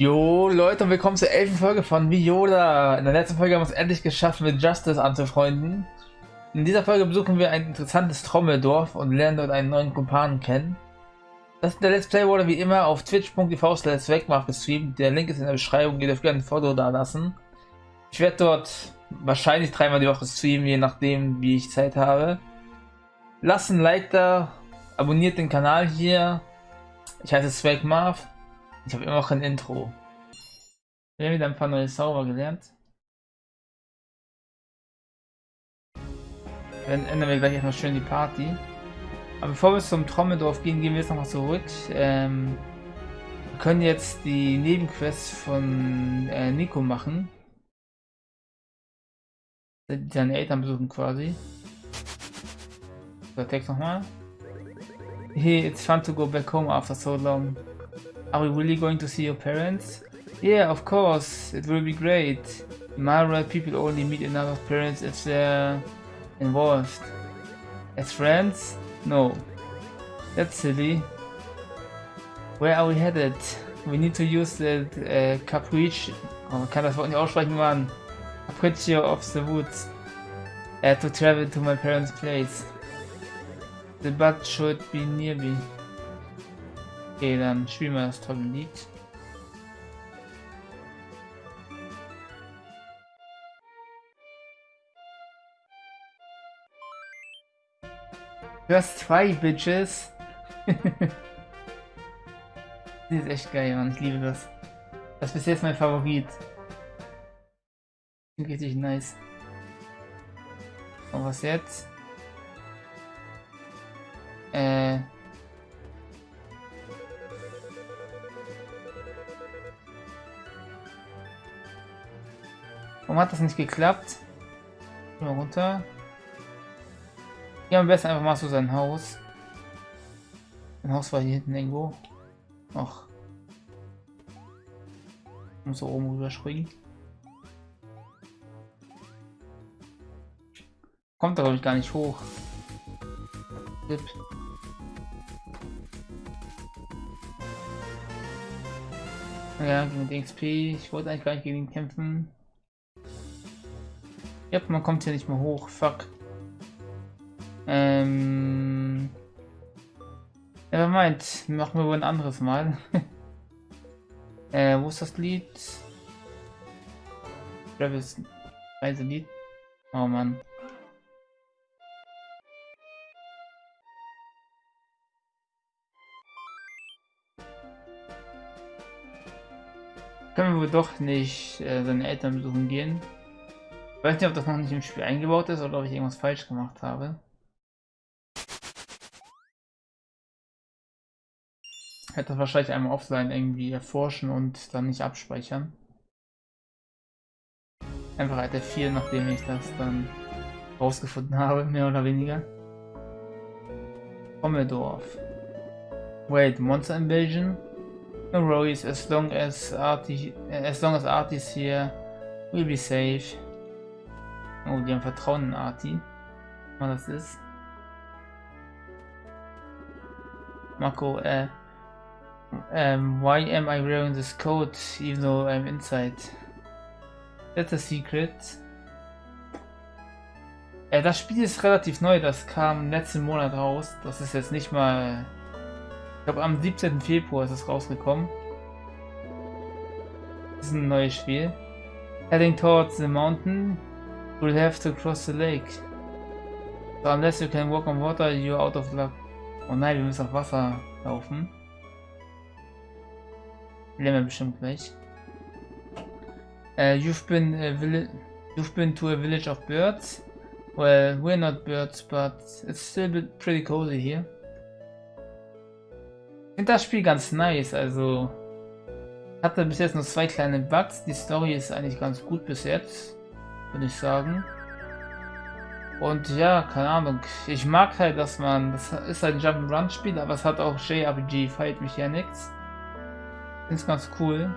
Jo Leute und willkommen zur elften Folge von Viola. In der letzten Folge haben wir es endlich geschafft, mit Justice anzufreunden. In dieser Folge besuchen wir ein interessantes Trommeldorf und lernen dort einen neuen Kumpanen kennen. Das der Let's Play wurde wie immer auf twitch.tv slash gestreamt. Der Link ist in der Beschreibung, ihr dürft gerne ein Foto da lassen. Ich werde dort wahrscheinlich dreimal die Woche streamen, je nachdem wie ich Zeit habe. Lasst ein Like da, abonniert den Kanal hier. Ich heiße Swagmarv. Ich habe immer noch ein Intro. Wir haben wieder ein paar neue Zauber gelernt. Dann ändern wir gleich erstmal schön die Party. Aber bevor wir zum Trommeldorf gehen, gehen wir jetzt nochmal zurück. Ähm, wir können jetzt die Nebenquests von äh, Nico machen. Seine Eltern besuchen quasi. Der Text nochmal. Hey, it's fun to go back home after so long. Are we really going to see your parents? Yeah, of course, it will be great. In my world, people only meet another parents if they're involved. As friends? No. That's silly. Where are we headed? We need to use the uh, Capriccio. Oh, man kann das Wort nicht aussprechen, Mann. Capriccio of the Woods. Uh, to travel to my parents' place. The bug should be near me. Okay, dann spielen wir das tolle Lied. Du hast zwei Bitches. das ist echt geil, Mann. Ich liebe das. Das ist bis jetzt mein Favorit. Richtig nice. Und was jetzt? Äh. Warum hat das nicht geklappt? Mal runter. Ja, am besten einfach mal so sein Haus. Mein Haus war hier hinten irgendwo. Ach. Muss so oben rüberspringen. Kommt da glaube ich gar nicht hoch. Tipp. Ja, gegen XP. Ich wollte eigentlich gar nicht gegen ihn kämpfen. Ja, man kommt hier nicht mehr hoch. Fuck. Ähm. Ja, meint, machen wir wohl ein anderes Mal. äh, wo ist das Lied? Travis Reiselied. Oh Mann. Können wir doch nicht äh, seine Eltern besuchen gehen. Ich weiß nicht, ob das noch nicht im Spiel eingebaut ist oder ob ich irgendwas falsch gemacht habe. Ich hätte das wahrscheinlich einmal offline irgendwie erforschen und dann nicht abspeichern. Einfach der 4, nachdem ich das dann rausgefunden habe, mehr oder weniger. Pommeldorf. Wait, Monster Invasion? No worries, as long as Artie, as long as Artie's here, we'll be safe. Oh, die haben Vertrauen in Arti. Was das ist. Marco, äh. Um, why am I wearing this coat even though I'm inside? That's a secret. Äh, das Spiel ist relativ neu, das kam letzten Monat raus. Das ist jetzt nicht mal... Ich glaube am 17. Februar ist es rausgekommen. Das ist ein neues Spiel. Heading towards the mountain, We'll have to cross the lake. So unless you can walk on water, you're out of luck. Oh nein, wir müssen auf Wasser laufen. Lernen wir bestimmt gleich. Uh, you've been you've been to a village of birds. Well, we're not birds, but it's still pretty cozy here. Ich finde das Spiel ganz nice, also hatte bis jetzt nur zwei kleine Bugs. Die Story ist eigentlich ganz gut bis jetzt würde ich sagen. Und ja, keine Ahnung. Ich mag halt, dass man. Das ist ein Jump'n'Run-Spiel, aber es hat auch JRPG Fight Mechanics. Es ganz cool.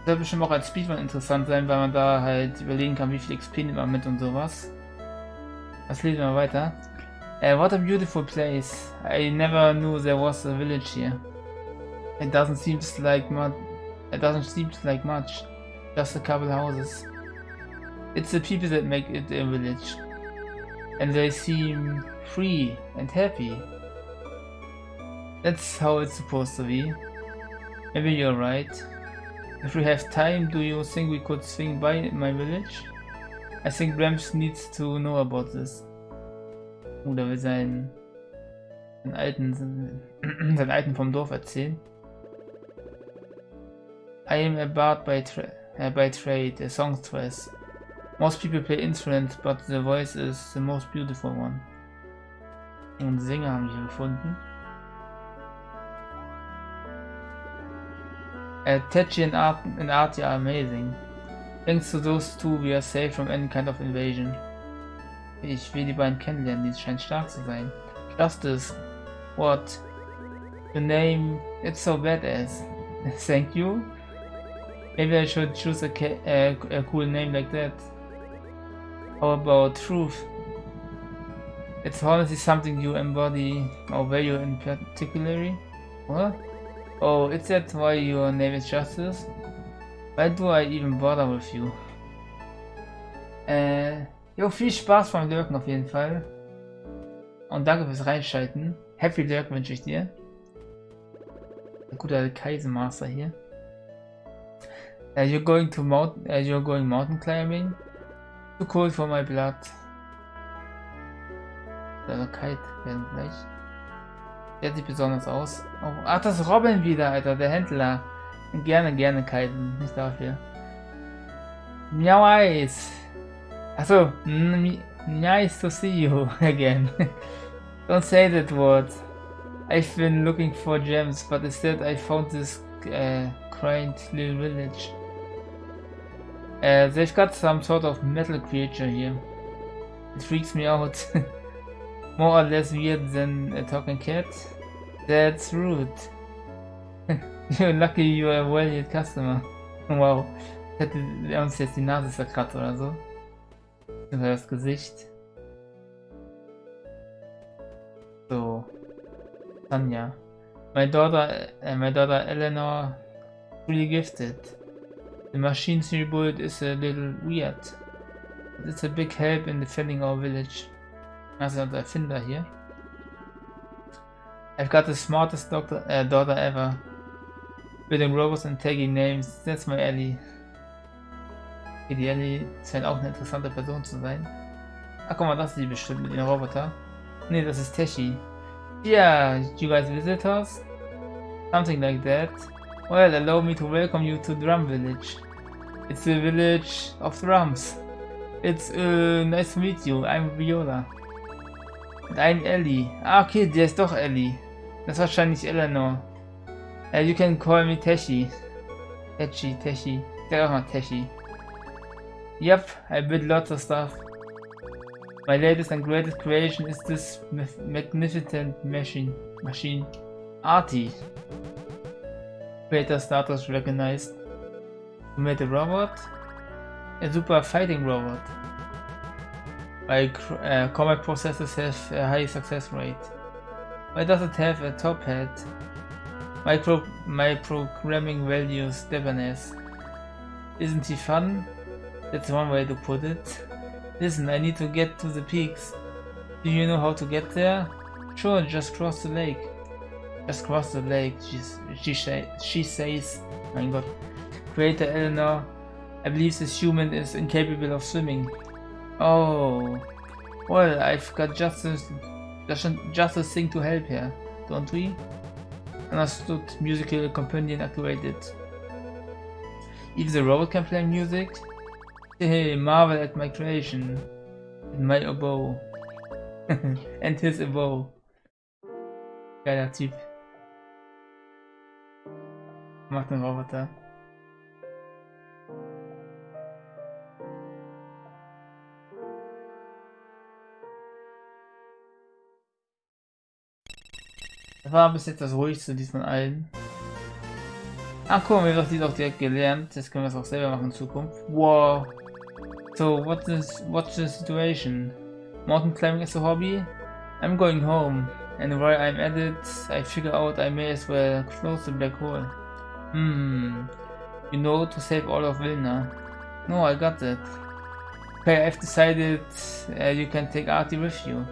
Das wird bestimmt auch als Speedrun interessant sein, weil man da halt überlegen kann, wie viel XP nimmt man mit und sowas. Was lesen wir weiter? Uh, what a beautiful place. I never knew there was a village here. It doesn't seem like much, It doesn't seem like much. Just a couple houses. It's the people that make it a village. And they seem free and happy. That's how it's supposed to be. Maybe you're right. If we have time, do you think we could swing by my village? I think Rams needs to know about this. Oder will seinen, seinen alten, seinen alten vom Dorf erzählen. I am a bard by, tra uh, by trade, a songstress. Most people play instruments, but the voice is the most beautiful one. Und Sänger haben wir gefunden. Uh, and, Art and Artie are amazing. Thanks to those two, we are safe from any kind of invasion. Ich will die beiden kennenlernen, die scheinen stark zu sein. Justice. What? The name, it's so badass. Thank you. Maybe I should choose a, a cool name like that. How about truth? It's honestly something you embody or value in particularly. What? Oh, is that why your name is Justice? Why do I even bother with you? Äh, jo, viel Spaß beim Lurken auf jeden Fall. Und danke fürs Reinschalten. Happy Lurk wünsche ich dir. Ein guter Kaisermaster hier. Uh, you're going to mount, uh, you're going mountain climbing. Too cold for my blood. Der Kite werden gleich. Der sieht besonders aus. Oh, ach, das Robin wieder, Alter, der Händler. Gerne, gerne kiten, nicht dafür. Nice. Achso, nice to see you again. Don't say that word. I've been looking for gems, but instead I found this uh, quaint little village. Uh, they've got some sort of metal creature here. It freaks me out. More or less weird than a talking cat. That's rude. You're lucky you are a valued customer. Wow. Hätte er uns jetzt die Nase verkratzt oder so. Oder das Gesicht. So. Tanja. My daughter, uh, my daughter Eleanor, really gifted. The machine she built is a little weird. But it's a big help in defending our village. Also der Erfinder hier. I've got the smartest doctor, uh, daughter ever. Building robots and taking names. That's my Ellie. Okay, die Ellie scheint auch eine interessante Person zu sein. Ach guck mal, das ist die bestimmt mit den Roboter. Ne, das ist Teshi. Yeah, you guys visit us? Something like that. Well, allow me to welcome you to Drum Village. It's the village of drums. It's uh, nice to meet you. I'm Viola. Und I'm Ellie. Ah, okay, der ist doch Ellie. Das ist wahrscheinlich Eleanor. Uh, you can call me Teshi. Teshi, Teshi. Der auch mal Teshi. Yep, I build lots of stuff. My latest and greatest creation is this magnificent machine. Machine. Artie. Creator status recognized. You made a robot? A super fighting robot. My uh, combat processors have a high success rate. Why does it have a top hat? My, my programming values Devaness. Isn't he fun? That's one way to put it. Listen, I need to get to the peaks. Do you know how to get there? Sure, just cross the lake. Just cross the lake, She's, she, she says. My god. Creator Eleanor, I believe this human is incapable of swimming. Oh. Well, I've got just a, just, a thing to help here, don't we? Understood, musical companion activated. If the robot can play music? Hey, marvel at my creation. And my oboe. and his oboe. Geiler. Macht den Roboter. Das war bis jetzt das ruhigste dies von allen. Ach guck mal, wir haben das auch direkt gelernt. Jetzt können wir es auch selber machen in Zukunft. Wow. So, what is, what's the situation? Mountain climbing is a hobby? I'm going home. And while I'm at it, I figure out I may as well close the black hole. Hmm. You know to save all of Vilna. No, I got that. Okay, I've decided uh, you can take Artie with you.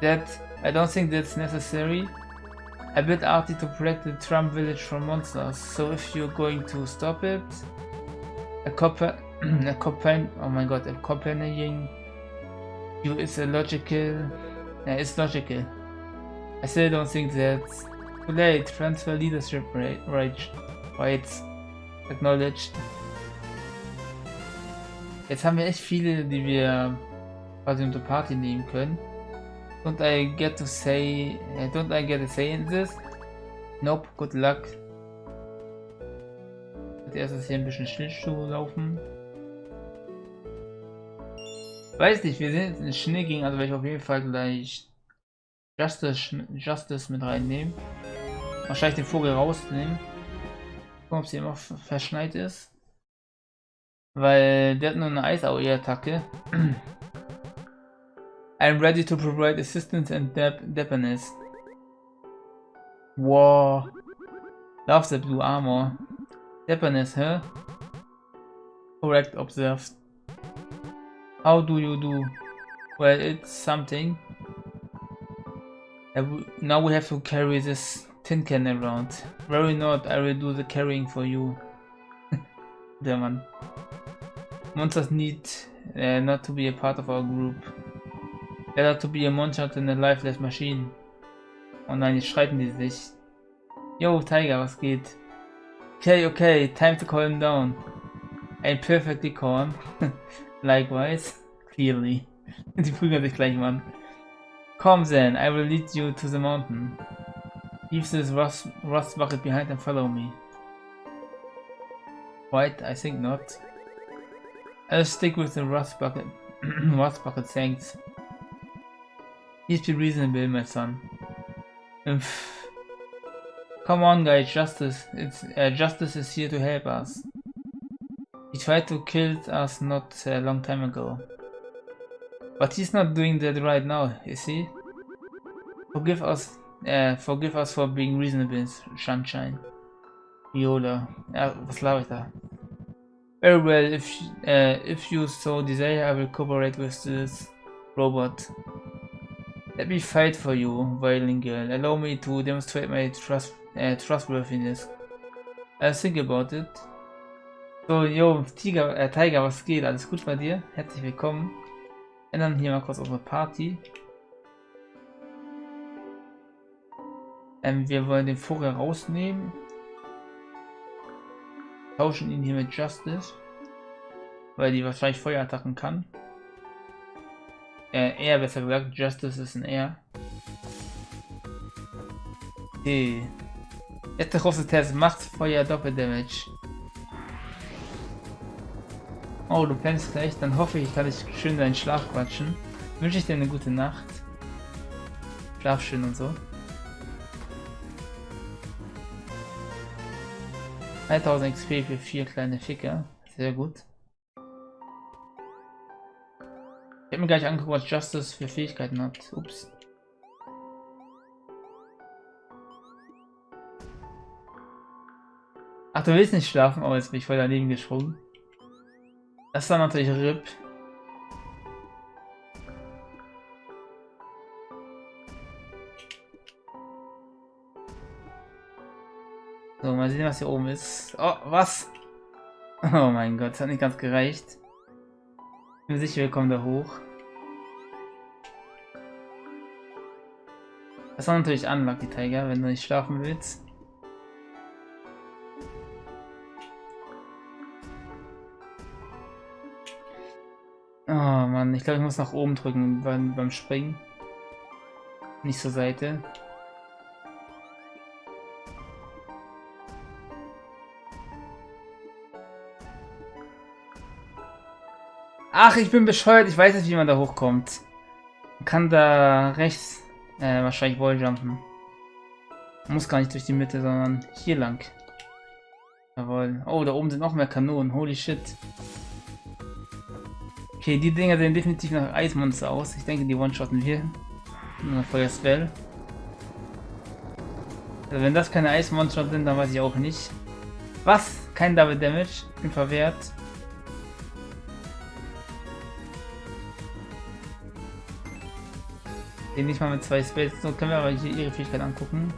That, I don't think that's necessary. I built Artie to protect the Trump village from monsters, so if you're going to stop it, a copper, a companion, oh my god, a companion you is a logical, it's logical. I still don't think that's too late. Transfer leadership right, right, right, acknowledged. Jetzt haben wir echt viele, die wir quasi unter Party nehmen können. Don't I get to say, uh, don't I get a say in this? Nope, good luck. Als erstes hier ein bisschen Schlittschuh laufen. Weiß nicht, wir sind in Schnee gegen, also werde ich auf jeden Fall gleich Justice, Justice mit reinnehmen. Wahrscheinlich den Vogel rausnehmen. Ob sie immer verschneit ist. Weil der hat nur eine Eisaue-Attacke. I'm ready to provide assistance and dependence. Wow. Love the blue armor. Dependence, huh? Correct, observed. How do you do? Well, it's something. Now we have to carry this tin can around. Very not, I will do the carrying for you. Der Mann. Monsters need uh, not to be a part of our group. Better to be a monster than a lifeless machine. Oh nein, jetzt streiten die sich. Yo, Tiger, was geht? Okay, okay, time to calm down. I'm perfectly calm. Likewise, clearly. die prügeln sich gleich, Mann. Come then, I will lead you to the mountain. Leave this rust, rust bucket behind and follow me. Right, I think not. I'll stick with the rust bucket. rust bucket, thanks. Please be reasonable, my son. Come on, guys, justice. It's uh, justice is here to help us. He tried to kill us not a long time ago. But he's not doing that right now, is he? Forgive us, uh, forgive us for being reasonable, Sunshine. Viola. Ja, was laber ich da? Very well, if, uh, if you so desire, I will cooperate with this robot. Let me fight for you, violin girl. Allow me to demonstrate my trust, uh, trustworthiness. I'll think about it. So, yo, Tiger, äh, Tiger, was geht? Alles gut bei dir? Herzlich willkommen. Ändern hier mal kurz unsere Party. Ähm, wir wollen den Vogel rausnehmen. Tauschen ihn hier mit Justice. Weil die wahrscheinlich Feuerattacken kann. Äh, er besser gesagt, Justice ist ein R. Okay. Letzter große Test, macht Feuer Doppeldamage. Oh, du pennst gleich, dann hoffe ich, kann ich schön deinen Schlaf quatschen. Wünsche ich dir eine gute Nacht. Schlaf schön und so. 3000 XP für vier kleine Ficker. Sehr gut. Ich habe mir gleich angeguckt, was Justice für Fähigkeiten hat. Ups. Ach, du willst nicht schlafen? Oh, jetzt bin ich voll daneben gesprungen. Das war natürlich RIP. So, mal sehen, was hier oben ist. Oh, was? Oh mein Gott, das hat nicht ganz gereicht. Ich bin sicher, wir kommen da hoch. Das war natürlich Unlucky Tiger, wenn du nicht schlafen willst. Oh Mann, ich glaube, ich muss nach oben drücken beim, beim Springen. Nicht zur Seite. Ach, ich bin bescheuert. Ich weiß nicht, wie man da hochkommt. Man kann da rechts äh, wahrscheinlich Walljumpen. Muss gar nicht durch die Mitte, sondern hier lang. Jawohl. Oh, da oben sind noch mehr Kanonen. Holy shit. Okay, die Dinger sehen definitiv nach Eismonster aus. Ich denke, die One-Shotten. Nur Feuer-Spell. Also wenn das keine Eismonster sind, dann weiß ich auch nicht. Was? kein Double Damage, bin verwehrt. Den nicht mal mit zwei Spells. So können wir aber hier ihre Fähigkeit angucken.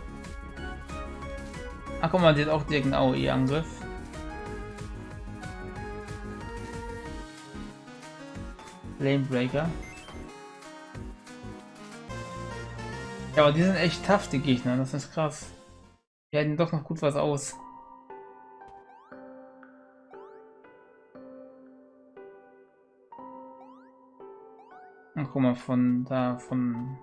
Ach guck mal, die hat auch direkt einen AOE-Angriff. Flamebreaker. Ja, aber die sind echt tough, die Gegner. Das ist krass. Die halten doch noch gut was aus. Ach, guck mal, von da, von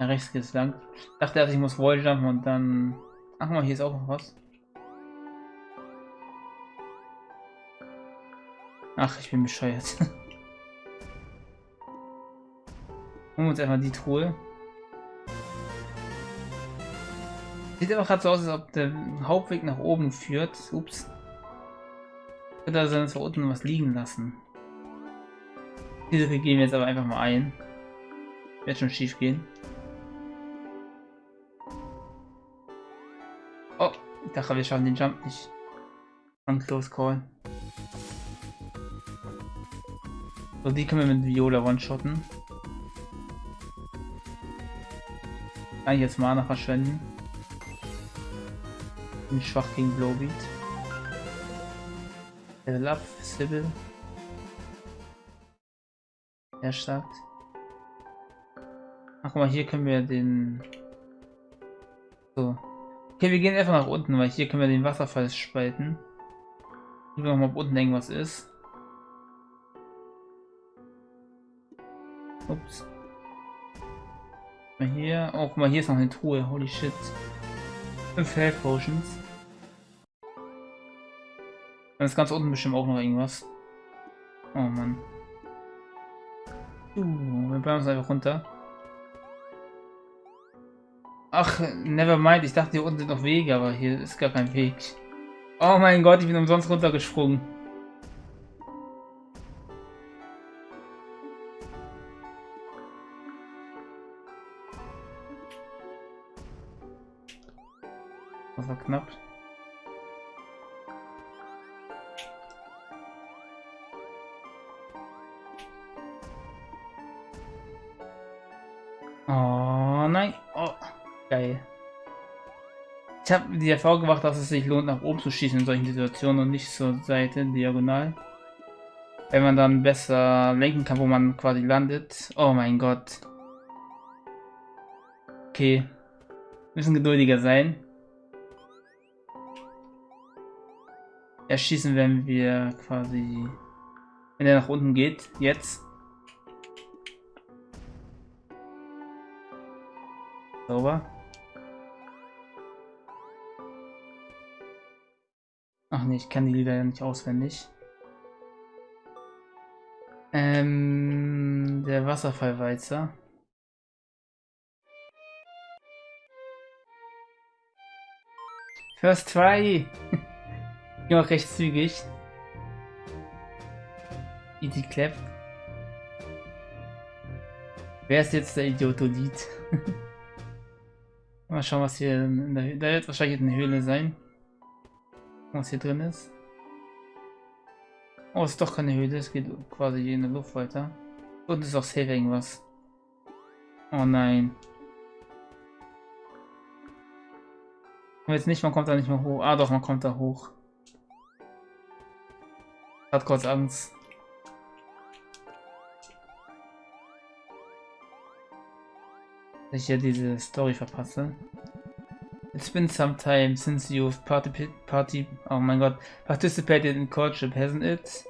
rechts geht's lang. Dachte erst, ich muss Walljumpen und dann... Ach mal, hier ist auch noch was. Ach, ich bin bescheuert. Holen wir uns einfach die Truhe. Sieht aber gerade so aus, als ob der Hauptweg nach oben führt. Ups. Könnte also da unten was liegen lassen. Diese gehen wir jetzt aber einfach mal ein. Wird schon schief gehen. Oh, ich dachte, wir schaffen den Jump nicht. Von Close Call. So, die können wir mit Viola one-shotten. Kann ich jetzt Mana verschwenden. Bin schwach gegen Blowbeat. Level up, Sybil. Er stark. Ach guck mal, hier können wir den... So. Okay, wir gehen einfach nach unten, weil hier können wir den Wasserfall spalten. Gucken wir mal, ob unten irgendwas ist. Ups. Mal hier. Oh, guck mal, hier ist noch eine Truhe. Holy shit. 5 Health Potions. Dann ist ganz unten bestimmt auch noch irgendwas. Oh Mann. Uh, wir bleiben uns einfach runter. Ach, never mind. Ich dachte, hier unten sind noch Wege, aber hier ist gar kein Weg. Oh mein Gott, ich bin umsonst runtergesprungen. Das war knapp. Oh nein. Oh, geil. Ich habe die Erfahrung gemacht, dass es sich lohnt, nach oben zu schießen in solchen Situationen und nicht zur Seite, diagonal. Wenn man dann besser lenken kann, wo man quasi landet. Oh mein Gott. Okay. Müssen geduldiger sein. erschießen, wenn wir quasi... Wenn er nach unten geht, jetzt. Sauber. Ach nee, ich kann die Lieder ja nicht auswendig. Ähm, der Wasserfallweizer. First try! Ja, recht zügig. Easy Clap. Wer ist jetzt der Idiotolid? Mal schauen, was hier in der Höhle. Da wird wahrscheinlich eine Höhle sein. Was hier drin ist. Oh, es ist doch keine Höhle. Es geht quasi in der Luft weiter. Und ist auch safe irgendwas. Oh nein. Und jetzt nicht, man kommt da nicht mehr hoch. Ah doch, man kommt da hoch. Hat kurz Angst. Dass ich hier diese Story. It's been some time since you've party, party oh participated in courtship, hasn't it?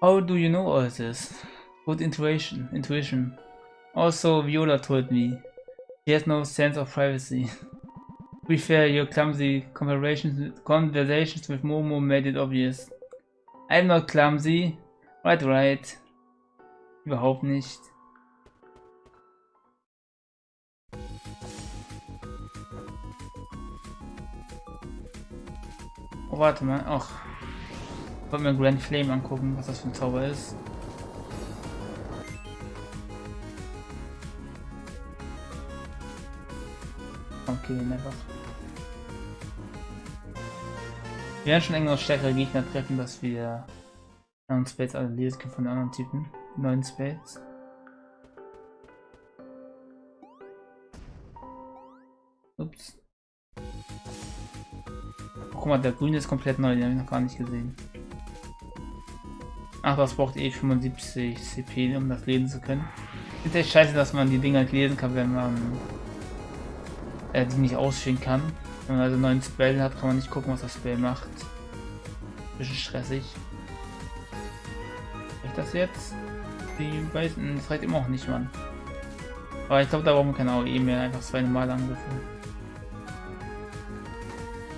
How do you know all this? Good intuition, intuition. Also, Viola told me. She has no sense of privacy. be your clumsy conversations, conversations with Momo made it obvious. I'm not clumsy. Right, right. Überhaupt nicht. Warte mal. Ach. Ich wollte mir Grand Flame angucken, was das für ein Zauber ist. Okay, einfach. Wir werden schon irgendwann stärkere Gegner treffen, dass wir anderen Spades alle lesen können von anderen Typen. neuen Spades. Ups. Guck mal, der grüne ist komplett neu, den habe ich noch gar nicht gesehen. Ach, das braucht eh 75 CP, um das lesen zu können. Ist echt scheiße, dass man die Dinger nicht lesen kann, wenn man äh, die nicht ausführen kann. Wenn man also einen neuen Spell hat, kann man nicht gucken, was das Spell macht. Bisschen stressig. Ich das jetzt? Die weißen, das reicht immer auch nicht, Mann. Aber ich glaube, da brauchen wir keine AOE mehr, einfach zwei normale Angriffe.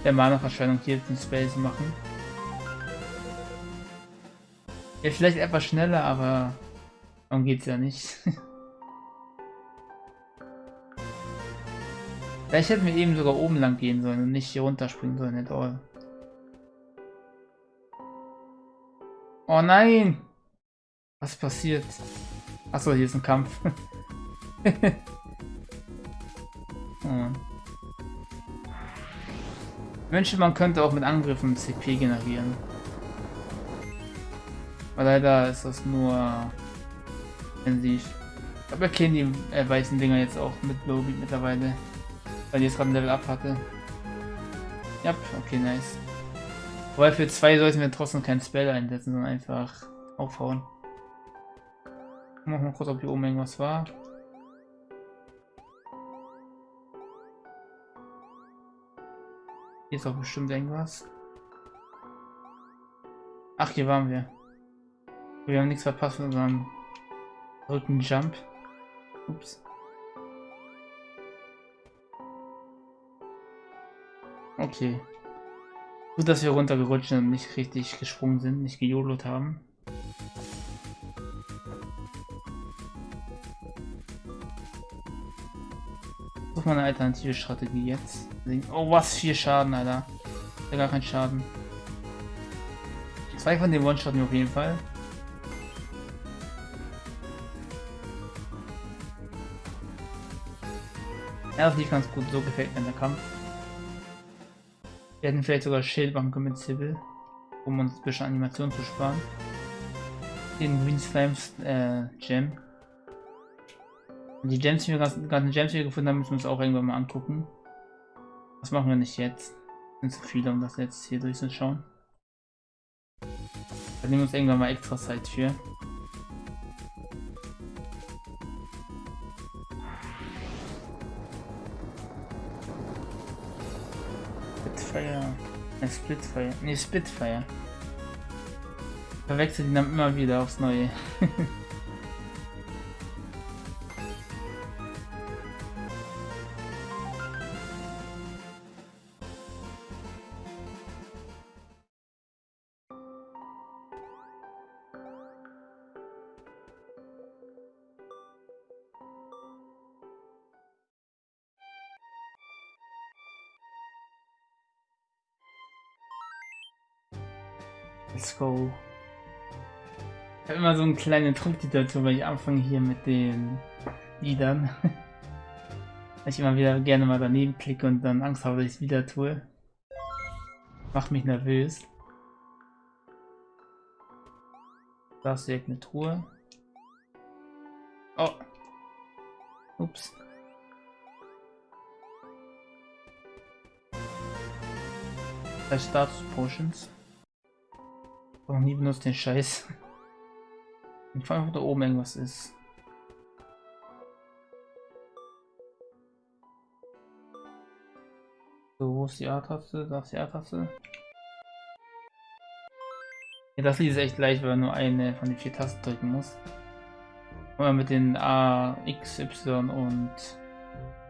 Der Mana-Verschwendung hier den Space machen. Ja, vielleicht etwas schneller, aber darum geht's ja nicht. Vielleicht hätten wir eben sogar oben lang gehen sollen und nicht hier runterspringen sollen at all. Oh nein! Was passiert? Achso, hier ist ein Kampf. wünsche, man könnte auch mit Angriffen CP generieren. Aber leider ist das nur intensiv. Aber wir kennen die äh, weißen Dinger jetzt auch mit Lobby mittlerweile. Weil die jetzt gerade ein Level up hatte. Ja, okay, nice. Wobei für zwei sollten wir trotzdem kein Spell einsetzen, sondern einfach aufhauen. Machen wir kurz, ob hier oben irgendwas war. Hier ist auch bestimmt irgendwas. Ach, hier waren wir. Wir haben nichts verpasst mit unserem Rückenjump. Ups. Okay. Gut, dass wir runtergerutscht sind und nicht richtig gesprungen sind, nicht gejodelt haben. Such mal eine alternative Strategie jetzt. Oh, was? Vier Schaden, Alter. Ja, gar kein Schaden. Zwei von den One-Shotten auf jeden Fall. Ja, das lief ganz gut. So gefällt mir der Kampf. Wir hätten vielleicht sogar Schild machen können mit Sibyl, um uns ein bisschen Animation zu sparen. Den Green Slimes äh, Gem. Die Gems, die wir gerade ganzen Gems, die gefunden haben, müssen wir uns auch irgendwann mal angucken. Das machen wir nicht jetzt. Sind zu viele, um das jetzt hier durchzuschauen. Da nehmen wir uns irgendwann mal extra Zeit für. Spitfire. Ne, Splitfire. Ne, Spitfire. Verwechselt ihn dann immer wieder aufs Neue. Ich immer so einen kleinen Trick dazu, weil ich anfange hier mit den Liedern. weil ich immer wieder gerne mal daneben klicke und dann Angst habe, dass ich es wieder tue. Macht mich nervös. Da ist direkt eine Truhe. Oh. Ups. Status Potions noch nie benutzt den Scheiß. Ich frage, ob da oben irgendwas ist. So, wo ist die A-Taste? Da ist die A-Taste. Ja, das Lied ist echt leicht, weil man nur eine von den vier Tasten drücken muss. Man mit den A, X, Y und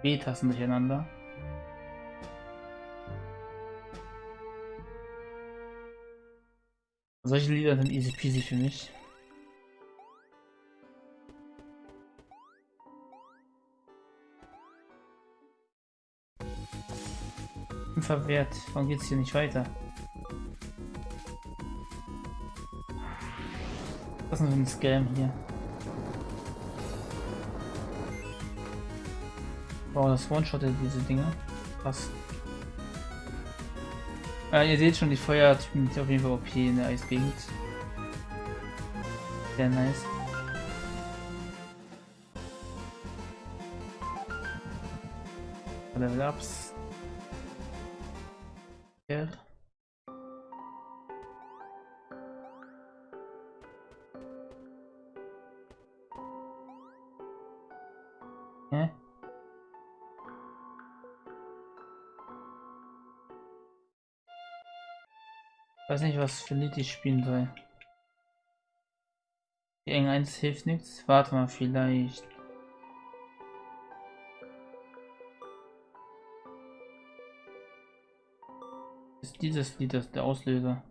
B-Tasten durcheinander. Solche Lieder sind easy peasy für mich. Verwehrt. Warum geht's hier nicht weiter? Was ist denn für ein Scam hier? Wow, das One-Shot diese Dinger. Krass. Ja, ihr seht schon, die Feuertypen sind auf jeden Fall OP in der Eisgegend. Sehr nice. Level Ups. Ja. Hä? Ich weiß nicht, was für Lied ich spielen soll. Die eng 1 hilft nichts. Warte mal, vielleicht. Dieses Lied das der Auslöser?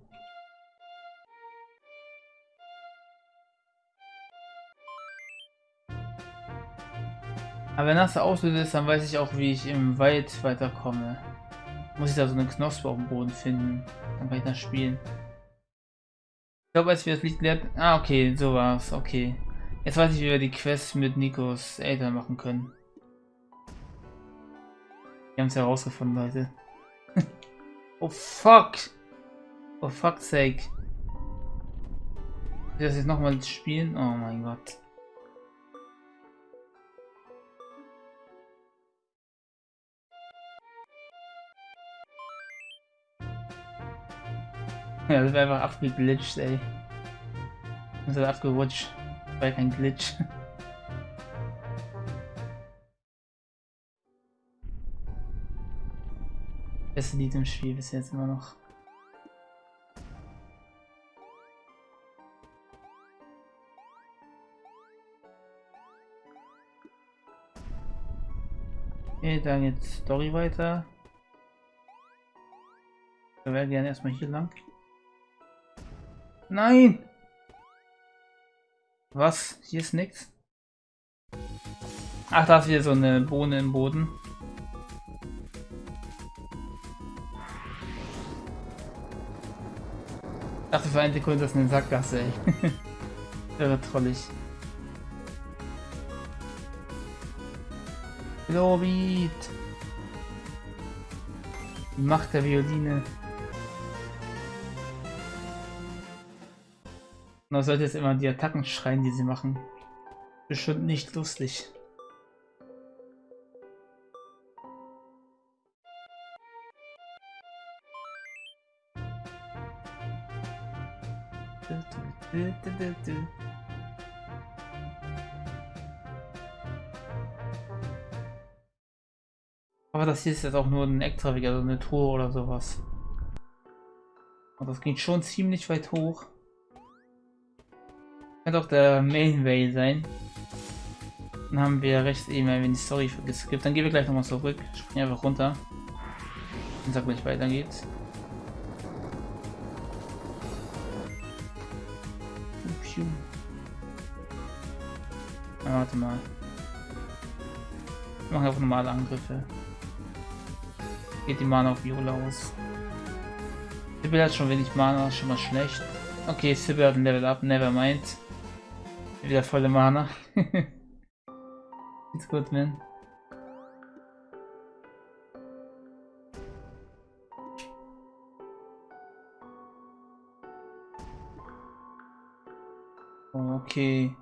Aber wenn das der Auslöser ist, dann weiß ich auch, wie ich im Wald weiterkomme. Muss ich da so eine Knospe auf dem Boden finden. Dann kann ich das spielen. Ich glaube, als wir das Lied gelernt... Ah, okay, so war's. Okay. Jetzt weiß ich, wie wir die Quest mit Nikos Eltern machen können. Wir haben es herausgefunden, Leute. Oh, fuck! Oh, fuck's sake. Ich das jetzt nochmal spielen? Oh mein Gott. Ja, das wäre einfach abgeglitscht, ey. Das ist abgerutscht. Das war kein Glitch. Beste Lied im Spiel bis jetzt immer noch. Okay, dann jetzt Story weiter. Wir werden gerne erstmal hier lang. Nein! Was? Hier ist nichts. Ach, da ist wieder so eine Bohne im Boden. Dachte für eine Sekunde, das ist eine Sackgasse, ey. wäre trollig. Globit! Die Macht der Violine. Man sollte jetzt immer die Attacken schreien, die sie machen. Bestimmt nicht lustig. Aber das hier ist jetzt auch nur ein extra Weg, also eine Tour oder sowas. Und das geht schon ziemlich weit hoch. Könnte auch der Main Way sein. Dann haben wir rechts eben ein wenig Story geskippt. Dann gehen wir gleich nochmal zurück. Springen einfach runter. Und sag gleich weiter geht's. Warte mal. Wir machen einfach normale Angriffe. Geht die Mana auf Viola aus. Sibyl hat schon wenig Mana, schon mal schlecht. Okay, Sibyl hat ein Level up, never mind. Wieder volle Mana. Geht's gut, man. Okay.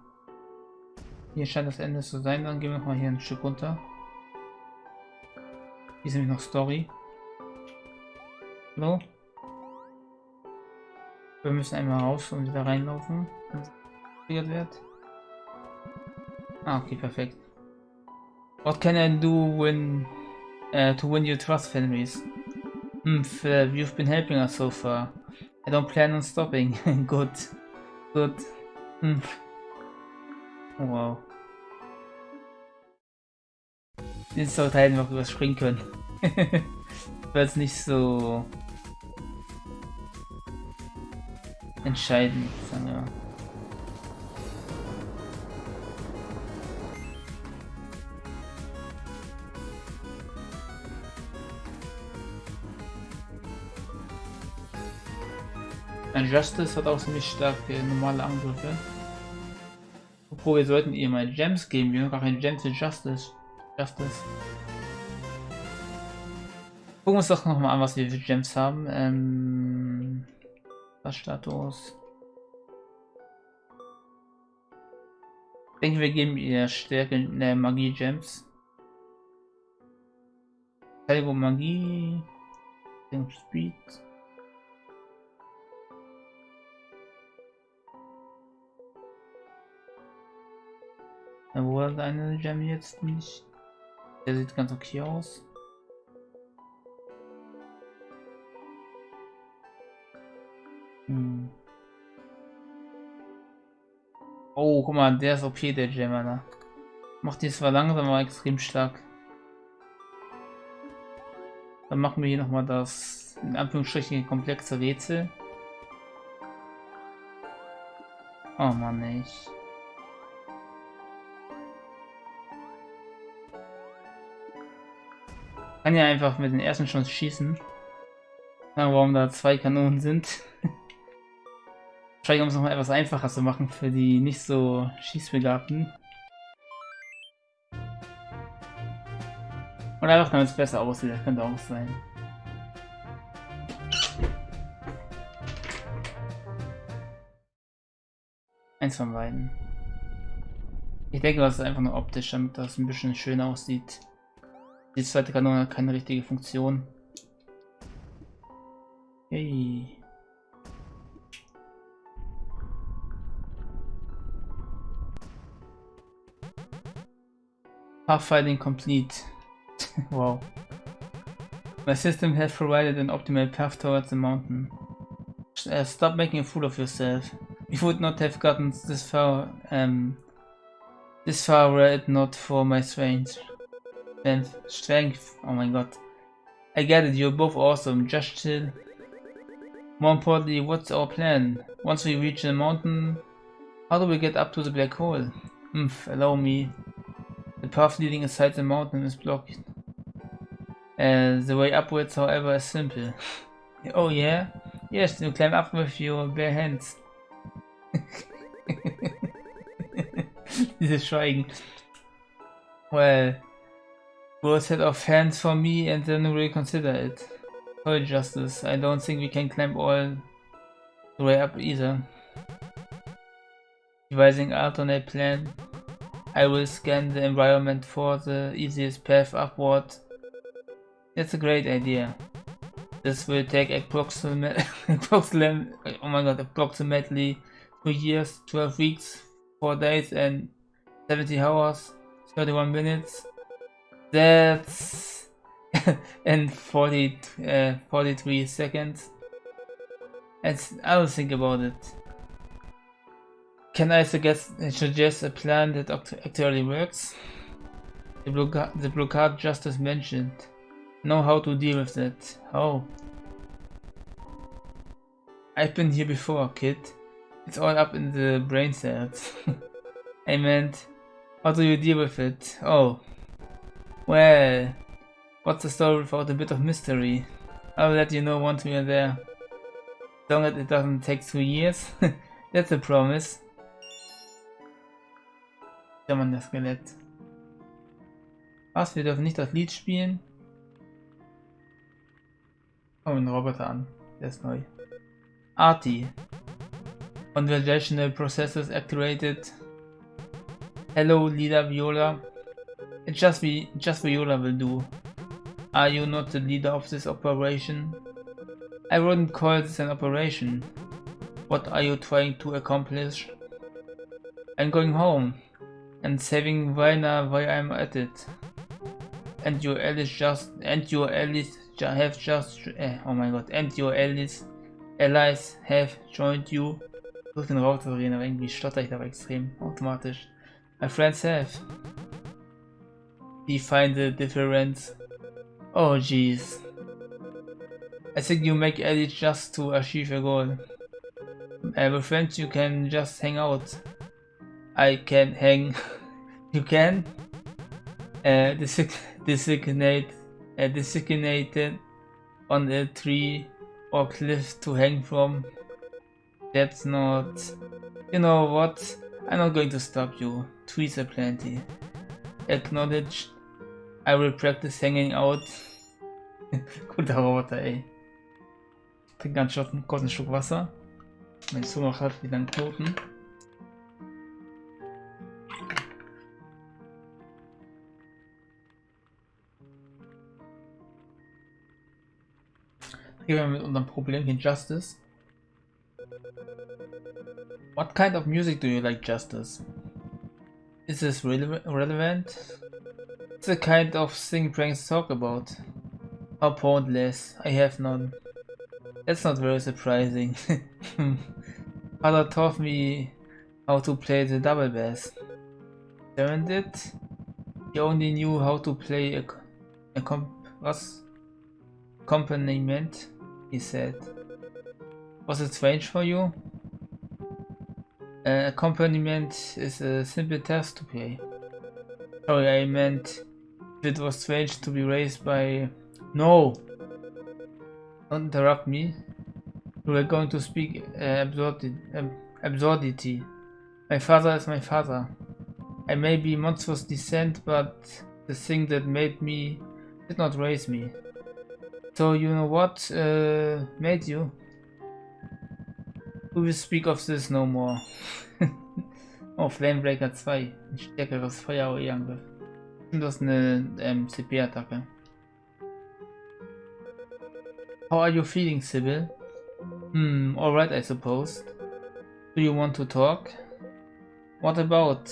Hier scheint das Ende zu sein. Dann gehen wir noch mal hier ein Stück runter. Hier ist nämlich noch Story. Hallo? Wir müssen einmal raus und wieder reinlaufen. Wird. Ah, okay, perfekt. What can I do when uh, to win your trust, Fenris? Hmm, uh, you've been helping us so far. I don't plan on stopping. Good. Good. Hmm. Wow. Jetzt sollte halt noch überspringen können. Weil es nicht so entscheidend, sagen wir Justice hat auch ziemlich starke normale Angriffe. Obwohl wir sollten ihr mal Gems geben, wir haben gar keine Gems in Justice. Justice. Gucken wir uns doch noch mal an, was wir für Gems haben. Ähm, was Status? Ich denke, wir geben ihr Stärke in der Magie Gems. Verteidigung Magie. Speed. Wo hat eine Gem jetzt nicht? Der sieht ganz okay aus. Hm. Oh, guck mal, der ist OP, der Gem, Alter. Macht die zwar langsam, aber extrem stark. Dann machen wir hier nochmal das, in Anführungsstrichen, komplexe Rätsel. Oh Mann, ich. Kann ja einfach mit den ersten schon schießen. Ja, warum da zwei Kanonen sind. Wahrscheinlich um es nochmal etwas einfacher zu machen für die nicht so Schießbegabten. Oder einfach damit es besser aussieht, das könnte auch sein. Eins von beiden. Ich denke, das ist einfach nur optisch, damit das ein bisschen schön aussieht. Die zweite Kanone hat keine richtige Funktion. Hey. Pathfinding complete. wow. My system has provided an optimal path towards the mountain. Uh, stop making a fool of yourself. We would not have gotten this far, um, this far were it not for my strength. Strength, strength, oh my god. I get it, you're both awesome, just chill. More importantly, what's our plan? Once we reach the mountain, how do we get up to the black hole? Humph, allow me. The path leading inside the mountain is blocked. Uh, the way upwards, however, is simple. oh yeah? Yes, you climb up with your bare hands. Dieses Schweigen. Well, Will set of hands for me and then reconsider it. Sorry, Justice. I don't think we can climb all the way up either. Devising alternate plan. I will scan the environment for the easiest path upward. That's a great idea. This will take approximately, approximately, oh my god, approximately 2 years, 12 weeks, 4 days and 70 hours, 31 minutes. That's in 40, uh, 43 seconds. And I'll think about it. Can I suggest, suggest a plan that actually works? The blue, the blue card just as mentioned. Know how to deal with that. How? I've been here before, kid. It's all up in the brain cells. I meant, how do you deal with it? Oh, well, what's the story without a bit of mystery? I'll let you know once we are there. As long as it doesn't take two years. That's a promise. Mann, das Skelett. Was? Wir dürfen nicht das Lied spielen? Oh, ein Roboter an. Der ist neu. Arti. Conversational processes activated. Hello, Leader Viola. Just, be, just Viola will do. Are you not the leader of this operation? I wouldn't call this an operation. What are you trying to accomplish? I'm going home and saving Vina while I'm at it. And your allies just and your allies have just eh, oh my god and your allies allies have joined you. Durch den Router reden, aber irgendwie stotter ich da extrem automatisch. My friends have. Define the difference. Oh jeez. I think you make edits just to achieve a goal. Uh, with friends you can just hang out. I can hang. you can? Uh, designate, uh, designated on a tree or cliff to hang from. That's not... You know what? I'm not going to stop you. Trees are plenty. Acknowledge I will practice hanging out. Guter Roboter, ey. Ich trinke ganz kurz einen Schluck Wasser. Mein Zunge hat wieder einen Knoten. Gehen wir mit unserem Problemchen Justice. What kind of music do you like, Justice? Is this rele relevant? It's the kind of thing pranks talk about. How pointless, I have none. That's not very surprising. Father taught me how to play the double bass. Darren did? He only knew how to play a, a accompaniment he said. Was it strange for you? Uh, accompaniment is a simple task to play. Sorry, I meant it was strange to be raised by... No! Don't interrupt me. We are going to speak uh, absurdi absurdity. My father is my father. I may be monstrous descent, but the thing that made me did not raise me. So you know what uh, made you? We will speak of this no more. oh, Flamebreaker 2. Ein stärkeres Feuer-Angriff. Ist eine ähm, CP-Attacke. How are you feeling, Sybil? Hmm, alright I suppose. Do you want to talk? What about?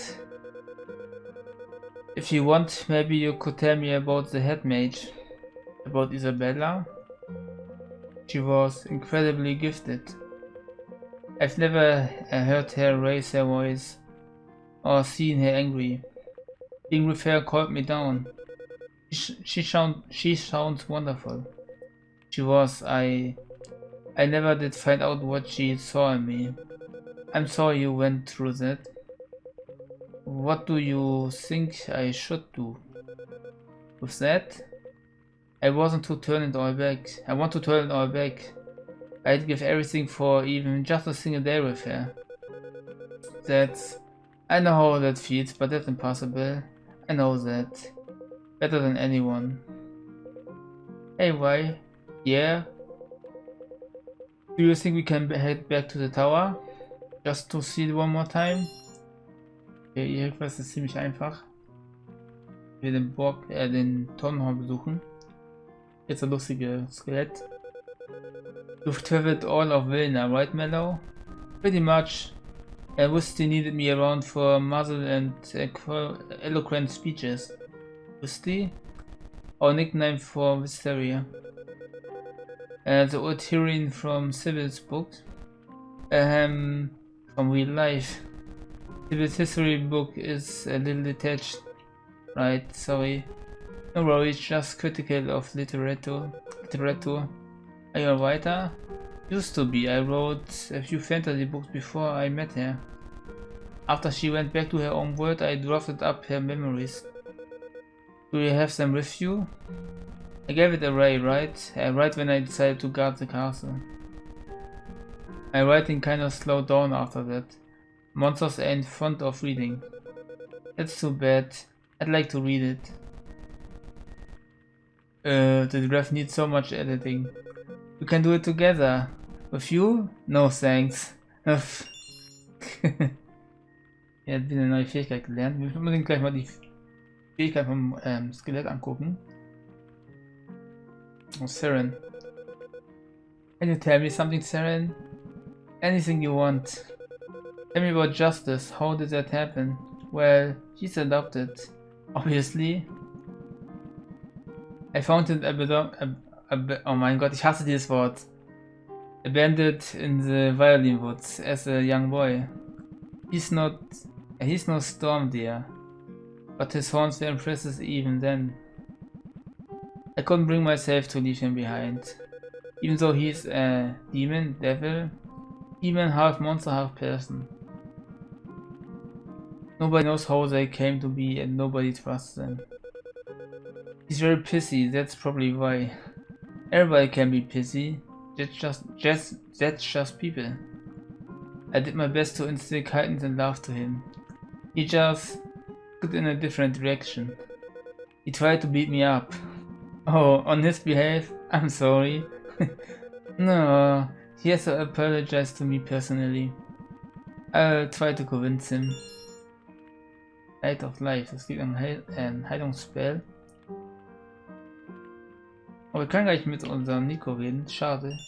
If you want, maybe you could tell me about the head mage about Isabella. She was incredibly gifted. I've never uh, heard her raise her voice or seen her angry. Being with her calmed me down. She, she, sound, she sounds wonderful. She was, I... I never did find out what she saw in me. I'm sorry you went through that. What do you think I should do? With that? I wasn't to turn it all back. I want to turn it all back. I'd give everything for even just a single day with her. That's... I know how that feels, but that's impossible. I know that. Better than anyone. Hey, why? Yeah? Do you think we can head back to the tower? Just to see it one more time? Okay, ihr Quest ist ziemlich einfach. Wir den Burg, äh, den Tonnenhorn besuchen. Jetzt ein lustige Skelett. You've traveled all of Vilna, right Mellow? Pretty much. Uh, Wusty needed me around for muzzle and eloquent speeches. Wusty? Our nickname for Wisteria. Uh, the old heroine from Sybil's book. Um, from real life. Sybil's history book is a little detached. Right, sorry. No worries, just critical of literature. literature. Are you a writer? Used to be. I wrote a few fantasy books before I met her. After she went back to her own world, I drafted up her memories. Do you have them with you? I gave it away, right? Uh, right when I decided to guard the castle. My writing kinda slowed down after that. Monsters ain't fond of reading. That's too bad. I'd like to read it. Uh, the draft needs so much editing. We can do it together. With you? No thanks. er hat wieder eine neue Fähigkeit gelernt. Wir müssen unbedingt gleich mal die Fähigkeit vom ähm, Skelett angucken. Oh, Saren. Can you tell me something, Saren? Anything you want. Tell me about justice. How did that happen? Well, she's adopted. Obviously. I found it ab oh mein Gott, ich hasse dieses Wort. Abandoned in the violin woods as a young boy. He's not he's no storm deer. But his horns were impressive even then. I couldn't bring myself to leave him behind. Even though he's a demon, devil, even half monster, half person. Nobody knows how they came to be and nobody trusts them. He's very pissy, that's probably why. Everybody can be pissy. That's just, just, that's just people. I did my best to instill kindness and love to him. He just took in a different direction. He tried to beat me up. Oh, on his behalf, I'm sorry. no, he has to apologize to me personally. I'll try to convince him. Light of Life, das gibt ein, Heil ein Heilungsspell. Aber wir können gleich mit unserem Nico reden, schade.